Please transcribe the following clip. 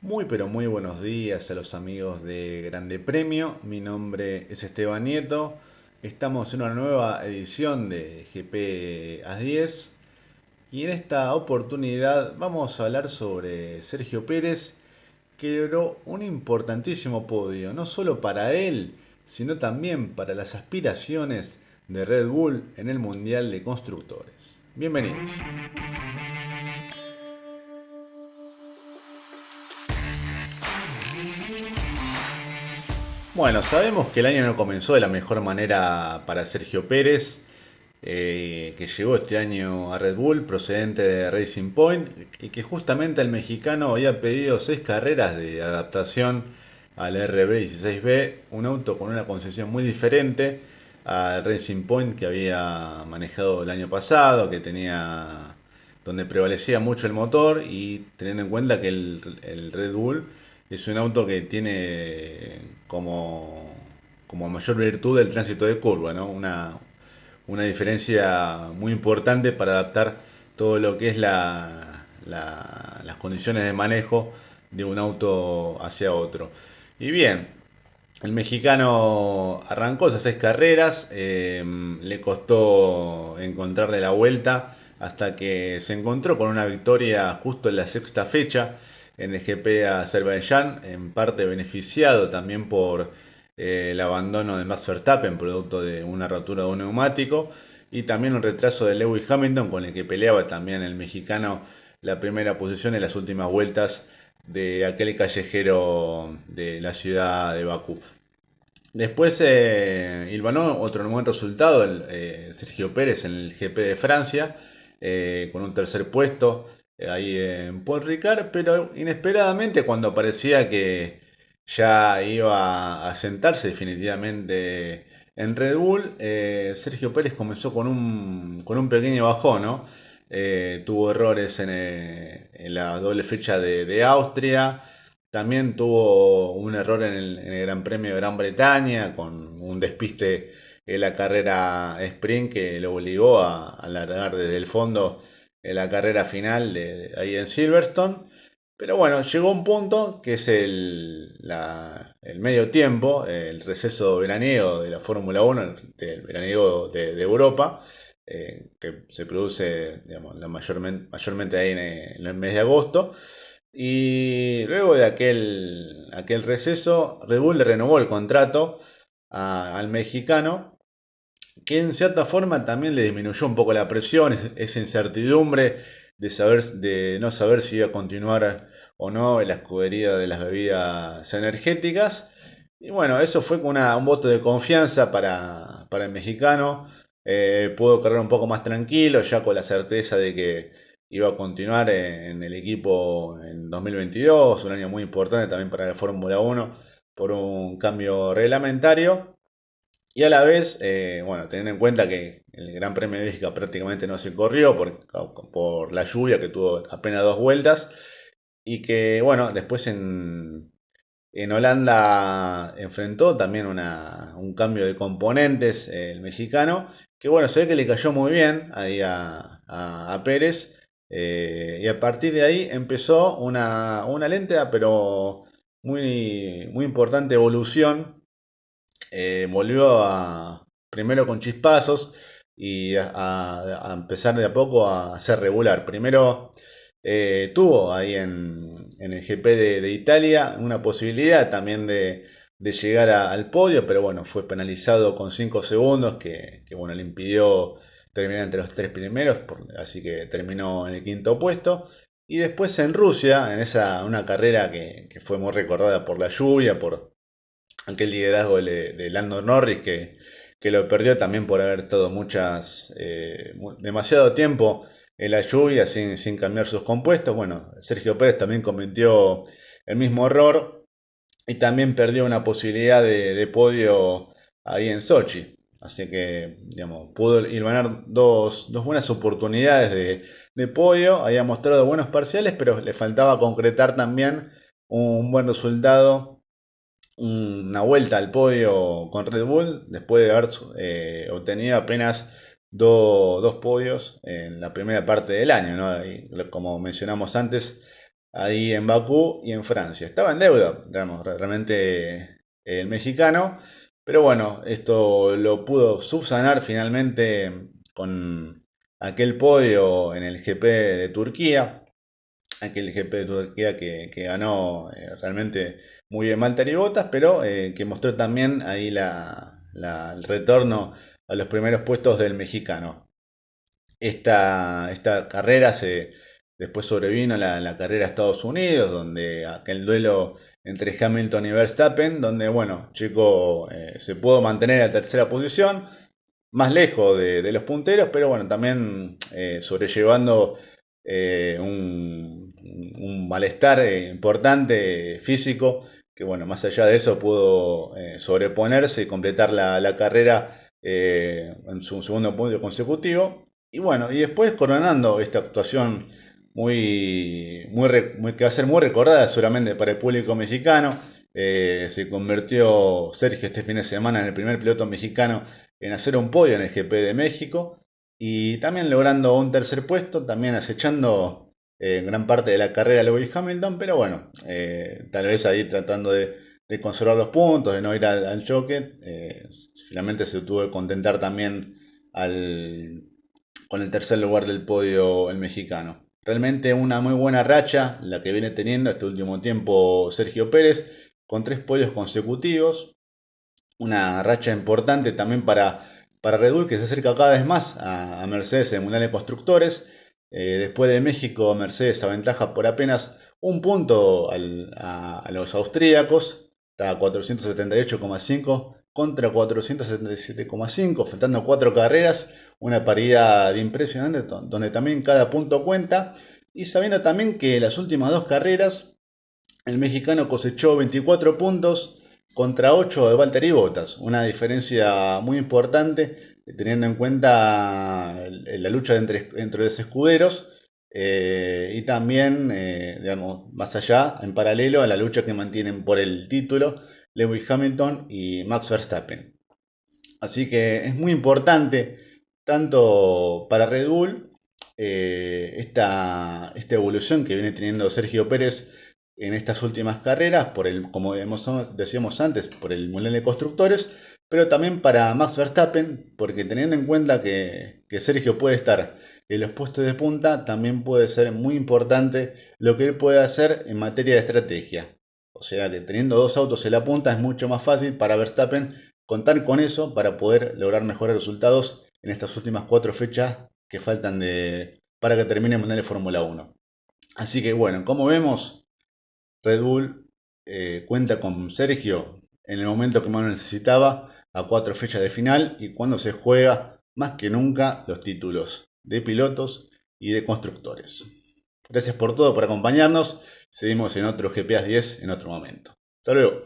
Muy pero muy buenos días a los amigos de Grande Premio. Mi nombre es Esteban Nieto. Estamos en una nueva edición de GP A10 y en esta oportunidad vamos a hablar sobre Sergio Pérez que logró un importantísimo podio, no solo para él, sino también para las aspiraciones de Red Bull en el Mundial de Constructores. Bienvenidos. Bueno, sabemos que el año no comenzó de la mejor manera para Sergio Pérez, eh, que llegó este año a Red Bull procedente de Racing Point y que justamente el mexicano había pedido seis carreras de adaptación al RB16B, un auto con una concesión muy diferente al Racing Point que había manejado el año pasado, que tenía donde prevalecía mucho el motor y teniendo en cuenta que el Red Bull es un auto que tiene como, como mayor virtud el tránsito de curva, ¿no? Una, una diferencia muy importante para adaptar todo lo que es la, las condiciones de manejo de un auto hacia otro. Y bien, el mexicano arrancó esas seis carreras, em, le costó encontrarle la vuelta hasta que se encontró con una victoria justo en la sexta fecha en el GP Azerbaiyán, en parte beneficiado también por eh, el abandono de Max Verstappen, producto de una rotura de un neumático, y también un retraso de Lewis Hamilton, con el que peleaba también el mexicano la primera posición en las últimas vueltas de aquel callejero de la ciudad de Bakú. Después eh, otro buen resultado, eh, Sergio Pérez en el GP de Francia, eh, con un tercer puesto ahí en Paul Ricard, pero inesperadamente cuando parecía que ya iba a sentarse definitivamente en Red Bull, eh, Sergio Pérez comenzó con un, con un pequeño bajón, ¿no? Eh, tuvo errores eh, en, la doble fecha de, Austria, también tuvo un error en el, Gran Premio de Gran Bretaña con un despiste en la carrera sprint que lo obligó a alargar desde el fondo en la carrera final de, ahí en Silverstone. Pero bueno, llegó un punto que es el, medio tiempo, el receso veraniego de la Fórmula 1, del veraniego de, Europa, eh, que se produce la mayormente, mayormente ahí en, el mes de agosto. Y luego de aquel, aquel receso, Red Bull le renovó el contrato al mexicano que en cierta forma también le disminuyó un poco la presión, esa incertidumbre de, saber, de no saber si iba a continuar o no en la escudería de las bebidas energéticas. Y bueno, eso fue una, un voto de confianza para, el mexicano. Eh, pudo correr un poco más tranquilo, ya con la certeza de que iba a continuar en, el equipo en 2022, un año muy importante también para la Fórmula 1 por un cambio reglamentario. Y a la vez, eh, bueno, teniendo en cuenta que el Gran Premio de Bélgica prácticamente no se corrió por, por la lluvia que tuvo apenas dos vueltas. Y que, bueno, después en, en Holanda enfrentó también un cambio de componentes el mexicano. Que bueno, se ve que le cayó muy bien ahí a, Pérez. Eh, y a partir de ahí empezó una, una lenta pero muy, muy importante evolución eh, volvió a, primero con chispazos y a, empezar de a poco a ser regular. Primero eh, tuvo ahí en, el GP de, Italia una posibilidad también de, llegar al podio, pero bueno, fue penalizado con 5 segundos que, bueno, le impidió terminar entre los tres primeros, así que terminó en el quinto puesto. Y después en Rusia, en esa una carrera que, que fue muy recordada por la lluvia, por, aquel liderazgo de, Lando Norris que, lo perdió también por haber estado muchas, eh, demasiado tiempo en la lluvia sin, sin, cambiar sus compuestos. Bueno, Sergio Pérez también cometió el mismo error y también perdió una posibilidad de, podio ahí en Sochi. Así que, digamos, pudo ganar dos, buenas oportunidades de, de, podio. Había mostrado buenos parciales, pero le faltaba concretar también un buen resultado una vuelta al podio con Red Bull después de haber eh, obtenido apenas dos podios en la primera parte del año. como mencionamos antes, ahí en Bakú y en Francia. Estaba en deuda, digamos, realmente el mexicano, pero bueno, esto lo pudo subsanar finalmente con aquel podio en el GP de Turquía, aquel GP de Turquía que, ganó eh, realmente muy bien Valtteri Bottas, pero eh, que mostró también ahí el retorno a los primeros puestos del mexicano. Esta, esta carrera se, después sobrevino la, la carrera a Estados Unidos, donde aquel duelo entre Hamilton y Verstappen, donde, bueno, Chico eh, se pudo mantener en tercera posición, más lejos de, los punteros, pero bueno, también sobrellevando un, malestar importante físico, que bueno, más allá de eso pudo sobreponerse y completar la, carrera en su segundo punto consecutivo. Y bueno, y después coronando esta actuación muy, muy, que va a ser muy recordada seguramente para el público mexicano. Eh, se convirtió Sergio este fin de semana en el primer piloto mexicano en hacer un podio en el GP de México y también logrando un tercer puesto, también acechando eh, gran parte de la carrera Lewis Hamilton, pero bueno, eh, tal vez ahí tratando de, conservar los puntos, de no ir al, choque, finalmente se tuvo que contentar también con el tercer lugar del podio el mexicano. Realmente una muy buena racha la que viene teniendo este último tiempo Sergio Pérez con tres podios consecutivos. Una racha importante también para, para Red Bull que se acerca cada vez más a, Mercedes en Mundial de Constructores. Eh, después de México, Mercedes aventaja por apenas un punto a, los austríacos. Está a 478,5 contra 477,5, faltando cuatro carreras, una paridad impresionante donde también cada punto cuenta. Y sabiendo también que las últimas dos carreras, el mexicano cosechó 24 puntos contra 8 de Valtteri Bottas, una diferencia muy importante teniendo en cuenta la lucha entre, entre los escuderos. Eh, y también, eh, digamos, más allá, en paralelo a la lucha que mantienen por el título Lewis Hamilton y Max Verstappen. Así que es muy importante, tanto para Red Bull, eh, esta, evolución que viene teniendo Sergio Pérez en estas últimas carreras, por el, como decíamos antes, por el Mundial de Constructores, pero también para Max Verstappen, porque teniendo en cuenta que, Sergio puede estar en los puestos de punta, también puede ser muy importante lo que él puede hacer en materia de estrategia. O sea que teniendo dos autos en la punta es mucho más fácil para Verstappen contar con eso para poder lograr mejores resultados en estas últimas cuatro fechas que faltan de, para que termine el Mundial de Fórmula 1. Así que bueno, como vemos, Red Bull eh, cuenta con Sergio en el momento que más lo necesitaba, a cuatro fechas de final y cuando se juega más que nunca los títulos de pilotos y de constructores. Gracias por todo, por acompañarnos. Seguimos en otro GPA 10 en otro momento. Hasta luego.